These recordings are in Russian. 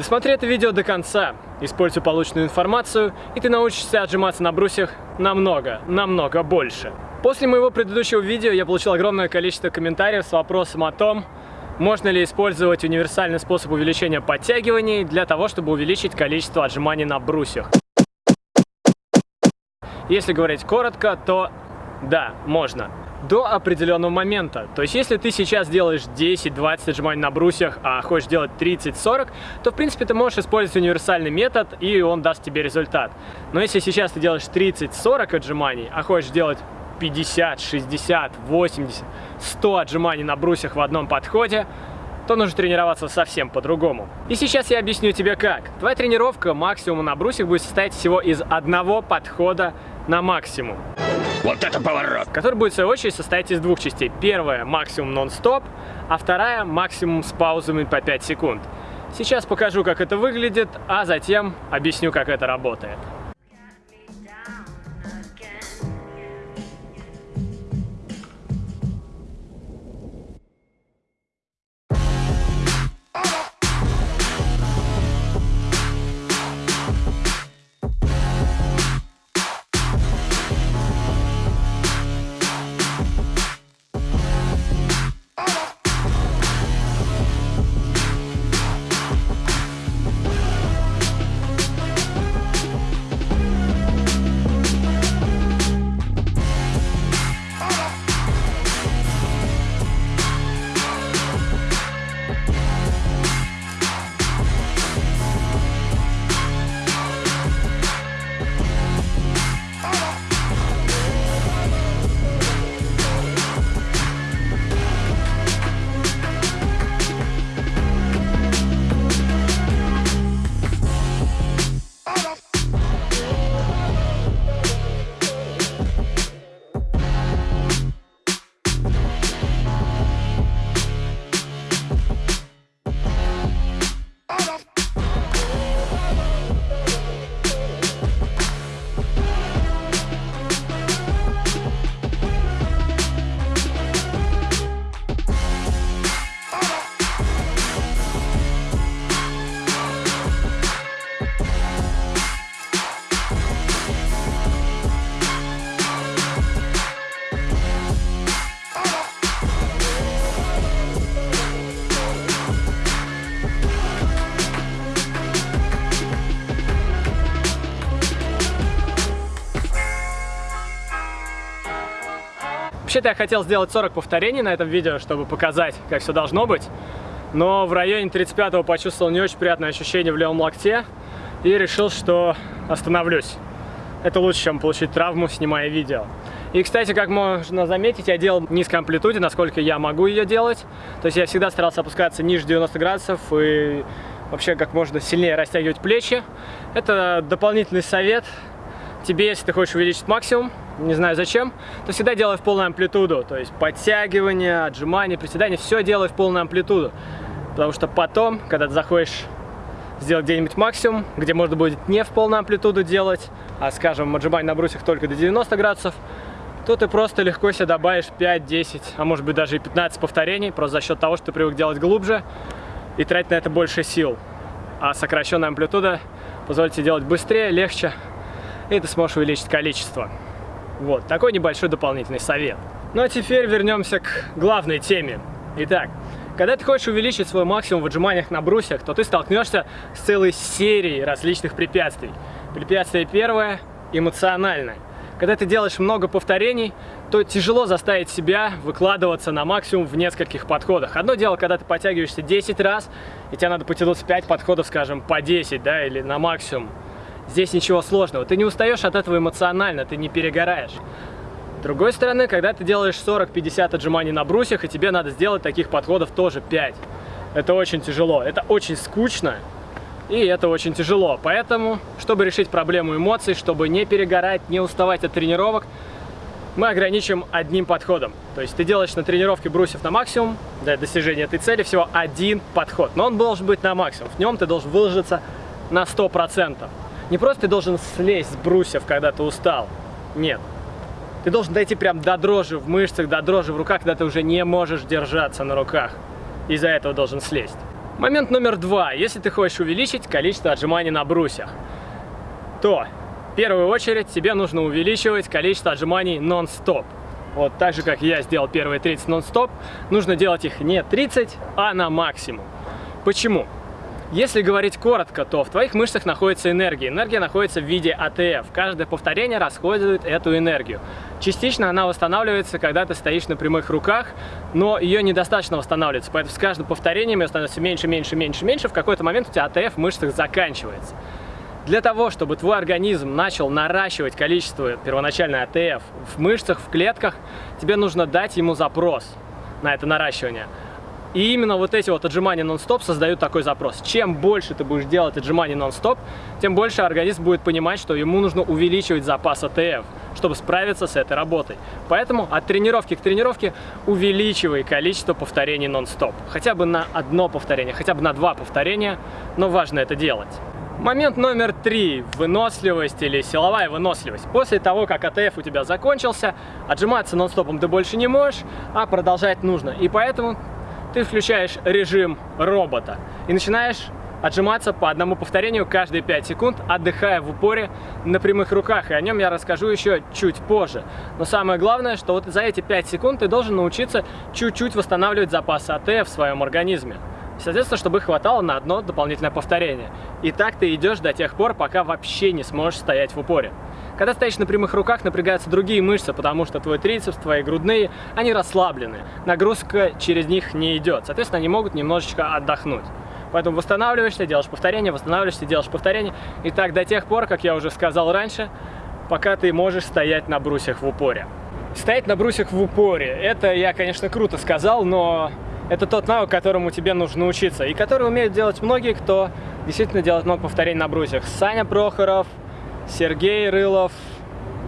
Досмотри это видео до конца, используй полученную информацию, и ты научишься отжиматься на брусьях намного, намного больше. После моего предыдущего видео я получил огромное количество комментариев с вопросом о том, можно ли использовать универсальный способ увеличения подтягиваний для того, чтобы увеличить количество отжиманий на брусьях. Если говорить коротко, то да, можно до определенного момента. То есть, если ты сейчас делаешь 10-20 отжиманий на брусьях, а хочешь делать 30-40, то, в принципе, ты можешь использовать универсальный метод, и он даст тебе результат. Но если сейчас ты делаешь 30-40 отжиманий, а хочешь делать 50, 60, 80, 100 отжиманий на брусьях в одном подходе, то нужно тренироваться совсем по-другому. И сейчас я объясню тебе как. Твоя тренировка максимум на брусьях будет состоять всего из одного подхода на максимум. Вот это поворот! Который будет, в свою очередь, состоять из двух частей. Первая – максимум нон-стоп, а вторая – максимум с паузами по 5 секунд. Сейчас покажу, как это выглядит, а затем объясню, как это работает. Вообще-то я хотел сделать 40 повторений на этом видео, чтобы показать, как все должно быть. Но в районе 35-го почувствовал не очень приятное ощущение в левом локте и решил, что остановлюсь. Это лучше, чем получить травму, снимая видео. И, кстати, как можно заметить, я делал в низкой амплитуде, насколько я могу ее делать. То есть я всегда старался опускаться ниже 90 градусов и вообще как можно сильнее растягивать плечи. Это дополнительный совет тебе, если ты хочешь увеличить максимум, не знаю зачем, то всегда делай в полную амплитуду. То есть подтягивания, отжимания, приседания, все делай в полную амплитуду. Потому что потом, когда ты заходишь сделать где-нибудь максимум, где можно будет не в полную амплитуду делать, а, скажем, отжимать на брусьях только до 90 градусов, то ты просто легко себе добавишь 5, 10, а может быть даже и 15 повторений, просто за счет того, что ты привык делать глубже и тратить на это больше сил. А сокращенная амплитуда позволит тебе делать быстрее, легче, и ты сможешь увеличить количество. Вот, такой небольшой дополнительный совет. Ну а теперь вернемся к главной теме. Итак, когда ты хочешь увеличить свой максимум в отжиманиях на брусьях, то ты столкнешься с целой серией различных препятствий. Препятствие первое – эмоциональное. Когда ты делаешь много повторений, то тяжело заставить себя выкладываться на максимум в нескольких подходах. Одно дело, когда ты подтягиваешься 10 раз, и тебе надо потянуться 5 подходов, скажем, по 10, да, или на максимум. Здесь ничего сложного. Ты не устаешь от этого эмоционально, ты не перегораешь. С другой стороны, когда ты делаешь 40-50 отжиманий на брусьях, и тебе надо сделать таких подходов тоже 5. Это очень тяжело, это очень скучно, и это очень тяжело. Поэтому, чтобы решить проблему эмоций, чтобы не перегорать, не уставать от тренировок, мы ограничим одним подходом. То есть ты делаешь на тренировке брусьев на максимум, для достижения этой цели всего один подход. Но он должен быть на максимум. В нем ты должен выложиться на 100%. Не просто ты должен слезть с брусьев, когда ты устал. Нет. Ты должен дойти прям до дрожи в мышцах, до дрожи в руках, когда ты уже не можешь держаться на руках. Из-за этого должен слезть. Момент номер два. Если ты хочешь увеличить количество отжиманий на брусьях, то в первую очередь тебе нужно увеличивать количество отжиманий нон-стоп. Вот так же, как я сделал первые 30 нон-стоп, нужно делать их не 30, а на максимум. Почему? Если говорить коротко, то в твоих мышцах находится энергия. Энергия находится в виде АТФ. Каждое повторение расходует эту энергию. Частично она восстанавливается, когда ты стоишь на прямых руках, но ее недостаточно восстанавливается. Поэтому с каждым повторением ее становится меньше, меньше, меньше, меньше. В какой-то момент у тебя АТФ в мышцах заканчивается. Для того, чтобы твой организм начал наращивать количество первоначальной АТФ в мышцах, в клетках, тебе нужно дать ему запрос на это наращивание. И именно вот эти вот отжимания нон-стоп создают такой запрос. Чем больше ты будешь делать отжиманий нон-стоп, тем больше организм будет понимать, что ему нужно увеличивать запас АТФ, чтобы справиться с этой работой. Поэтому от тренировки к тренировке увеличивай количество повторений нон-стоп. Хотя бы на одно повторение, хотя бы на два повторения, но важно это делать. Момент номер три. Выносливость или силовая выносливость. После того, как АТФ у тебя закончился, отжиматься нон-стопом ты больше не можешь, а продолжать нужно. И поэтому ты включаешь режим робота и начинаешь отжиматься по одному повторению каждые 5 секунд, отдыхая в упоре на прямых руках. И о нем я расскажу еще чуть позже. Но самое главное, что вот за эти 5 секунд ты должен научиться чуть-чуть восстанавливать запасы АТ в своем организме. Соответственно, чтобы хватало на одно дополнительное повторение. И так ты идешь до тех пор, пока вообще не сможешь стоять в упоре. Когда стоишь на прямых руках, напрягаются другие мышцы, потому что твой трицепс, твои грудные, они расслаблены. Нагрузка через них не идет. Соответственно, они могут немножечко отдохнуть. Поэтому восстанавливаешься, делаешь повторение, восстанавливаешься, делаешь повторение. И так до тех пор, как я уже сказал раньше, пока ты можешь стоять на брусьях в упоре. Стоять на брусьях в упоре, это я, конечно, круто сказал, но это тот навык, которому тебе нужно учиться, и который умеют делать многие, кто действительно делает много повторений на брусьях. Саня Прохоров, Сергей Рылов,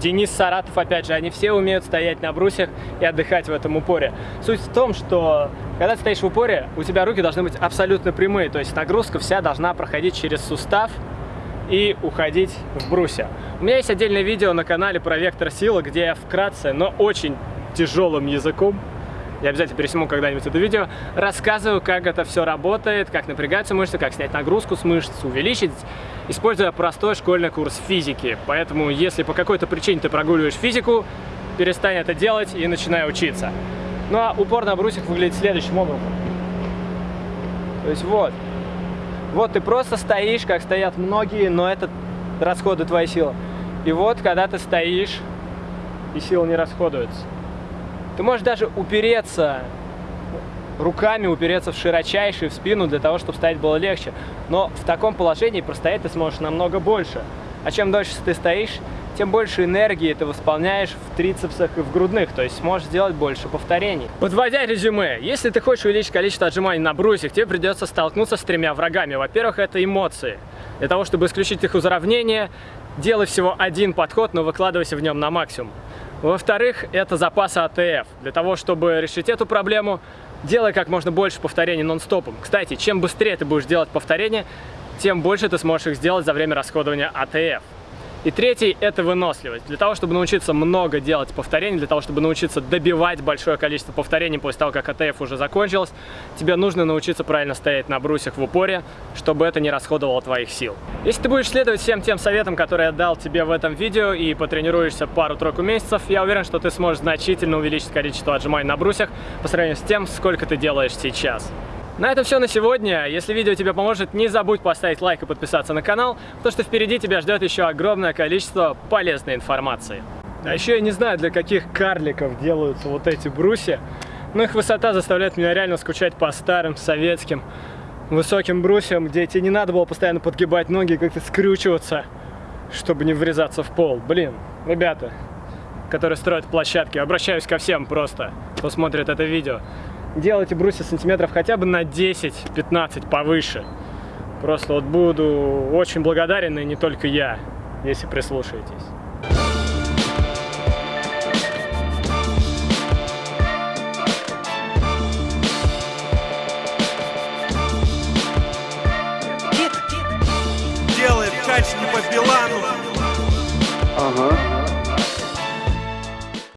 Денис Саратов, опять же, они все умеют стоять на брусьях и отдыхать в этом упоре. Суть в том, что когда ты стоишь в упоре, у тебя руки должны быть абсолютно прямые, то есть нагрузка вся должна проходить через сустав и уходить в брусья. У меня есть отдельное видео на канале про вектор силы, где я вкратце, но очень тяжелым языком я обязательно пересниму когда-нибудь это видео, рассказываю, как это все работает, как напрягаются мышцы, как снять нагрузку с мышц, увеличить, используя простой школьный курс физики. Поэтому, если по какой-то причине ты прогуливаешь физику, перестань это делать и начинай учиться. Ну а упор на брусьях выглядит следующим образом. То есть вот. Вот ты просто стоишь, как стоят многие, но это расходы твоей силы. И вот, когда ты стоишь, и сила не расходуется. Ты можешь даже упереться руками, упереться в широчайший, в спину, для того, чтобы стоять было легче. Но в таком положении простоять ты сможешь намного больше. А чем дольше ты стоишь, тем больше энергии ты восполняешь в трицепсах и в грудных, то есть сможешь сделать больше повторений. Подводя резюме, если ты хочешь увеличить количество отжиманий на брусьях, тебе придется столкнуться с тремя врагами. Во-первых, это эмоции. Для того, чтобы исключить их из уравнения, делай всего один подход, но выкладывайся в нем на максимум. Во-вторых, это запасы АТФ. Для того, чтобы решить эту проблему, делай как можно больше повторений нон-стопом. Кстати, чем быстрее ты будешь делать повторения, тем больше ты сможешь их сделать за время расходования АТФ. И третий – это выносливость. Для того, чтобы научиться много делать повторений, для того, чтобы научиться добивать большое количество повторений после того, как АТФ уже закончилось, тебе нужно научиться правильно стоять на брусьях в упоре, чтобы это не расходовало твоих сил. Если ты будешь следовать всем тем советам, которые я дал тебе в этом видео и потренируешься пару-тройку месяцев, я уверен, что ты сможешь значительно увеличить количество отжиманий на брусьях по сравнению с тем, сколько ты делаешь сейчас. На этом все на сегодня. Если видео тебе поможет, не забудь поставить лайк и подписаться на канал, потому что впереди тебя ждет еще огромное количество полезной информации. А еще я не знаю, для каких карликов делаются вот эти брусья, но их высота заставляет меня реально скучать по старым советским высоким брусьям, где тебе не надо было постоянно подгибать ноги, как-то скрючиваться, чтобы не врезаться в пол. Блин, ребята, которые строят площадки, обращаюсь ко всем просто, кто смотрит это видео делайте брусья сантиметров хотя бы на 10-15 повыше. Просто вот буду очень благодарен, и не только я, если прислушаетесь. Делает качки по Билану.